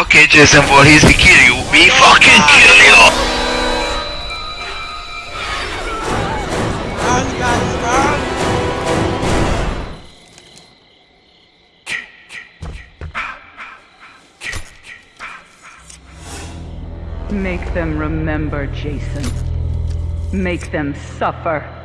Okay, Jason, he's to kill you. We fucking kill you! Make them remember, Jason. Make them suffer.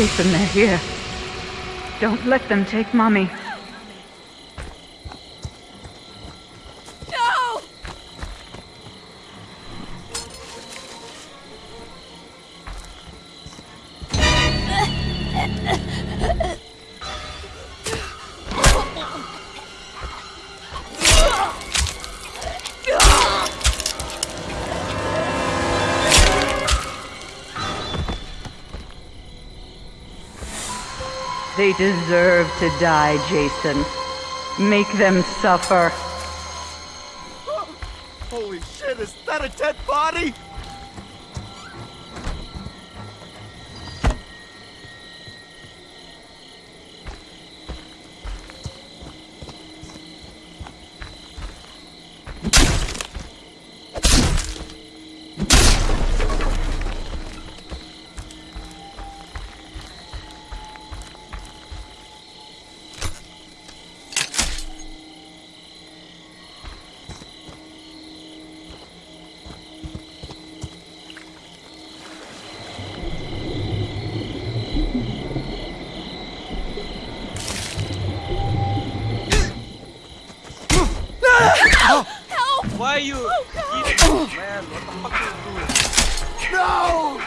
Jason, they're here. Don't let them take Mommy. They deserve to die, Jason. Make them suffer. Holy shit, is that a dead body? Help! Why are you oh, eating oh. man? What the fuck are you doing? No!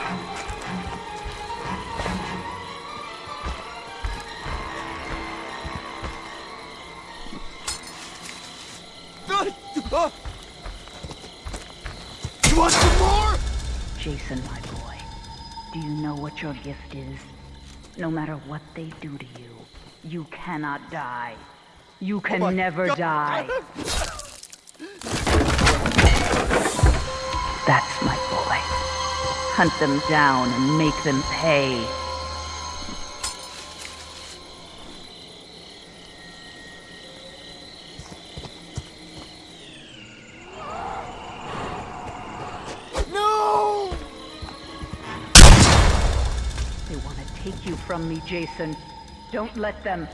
You want some more? Jason, my boy, do you know what your gift is? No matter what they do to you, you cannot die. You can oh my never God. die. my boy. Hunt them down and make them pay. No! They want to take you from me, Jason. Don't let them.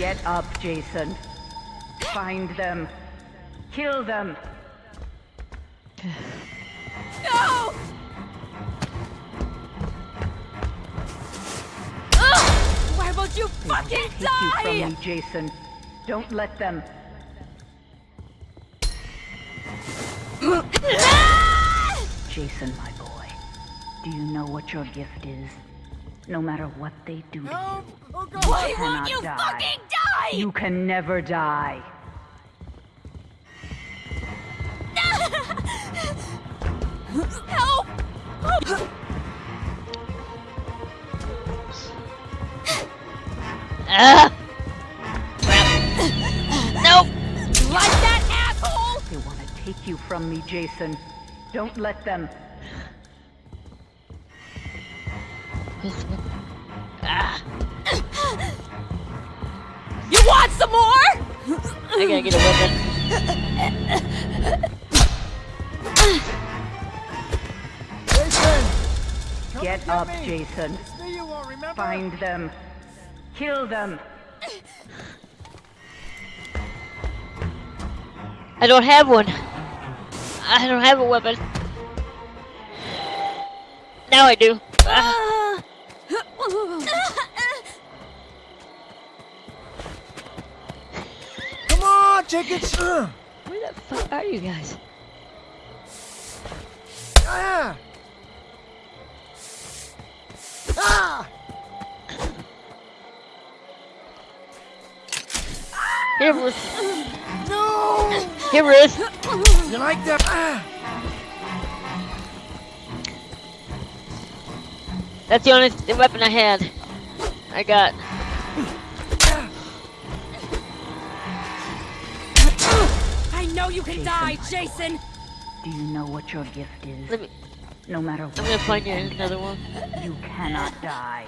Get up, Jason. Find them. Kill them. No! Don't you They fucking take you from die! me, Jason. Don't let them. Jason, my boy, do you know what your gift is? No matter what they do to Help! Oh you, God! Why you won't you die. fucking die? You can never die. Help! Ah! Nope! Like that asshole! They want to take you from me, Jason. Don't let them. I gotta get a weapon. Jason! Come Get up, me. Jason. You want, remember? Find them. Kill them. I don't have one. I don't have a weapon. Now I do. Ah. Come chickens! Ugh. Where the fuck are you guys? Ah! Ah! Here, Ruth. No! Here, Ruth. You like that? Ah! That's the only weapon I had. I got. You can die, Jason! Do you know what your gift is? Let me. No matter I'm what gonna find you another one. you cannot die.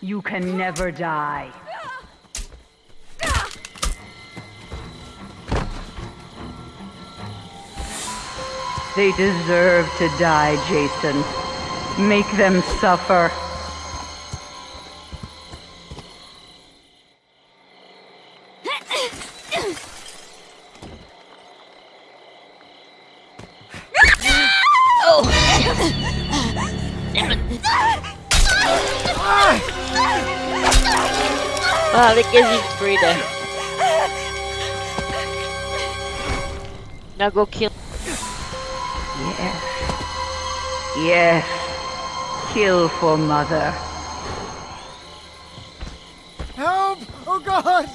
You can never die. They deserve to die, Jason. Make them suffer. Wow, that gives you free there. Now go kill. Yes. Yes. Kill for mother. Help! Oh God!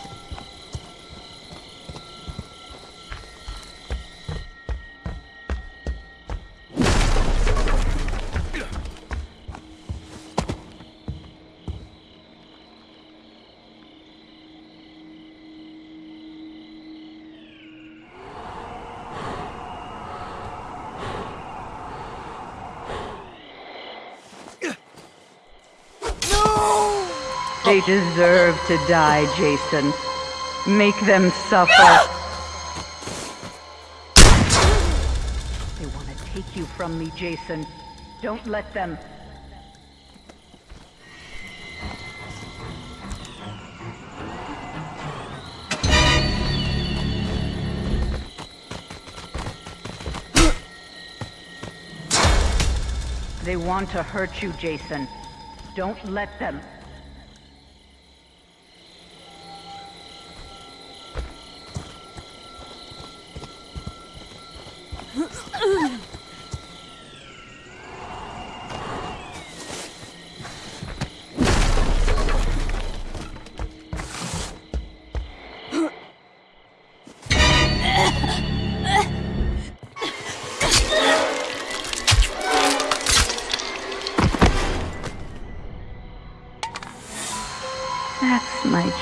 They deserve to die, Jason. Make them suffer. They want to take you from me, Jason. Don't let them. They want to hurt you, Jason. Don't let them.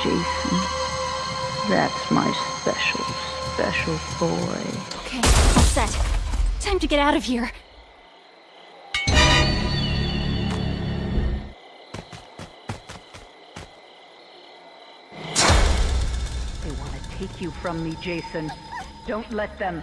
Jason. That's my special, special boy. Okay, all set. Time to get out of here. They want to take you from me, Jason. Don't let them.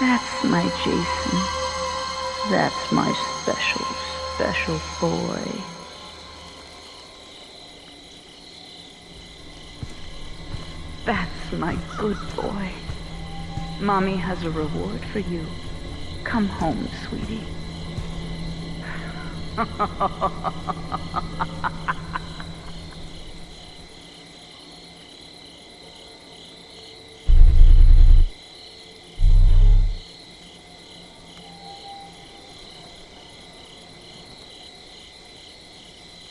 That's my Jason. That's my special, special boy. That's my good boy. Mommy has a reward for you. Come home, sweetie.